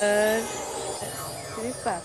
Uh, Papa.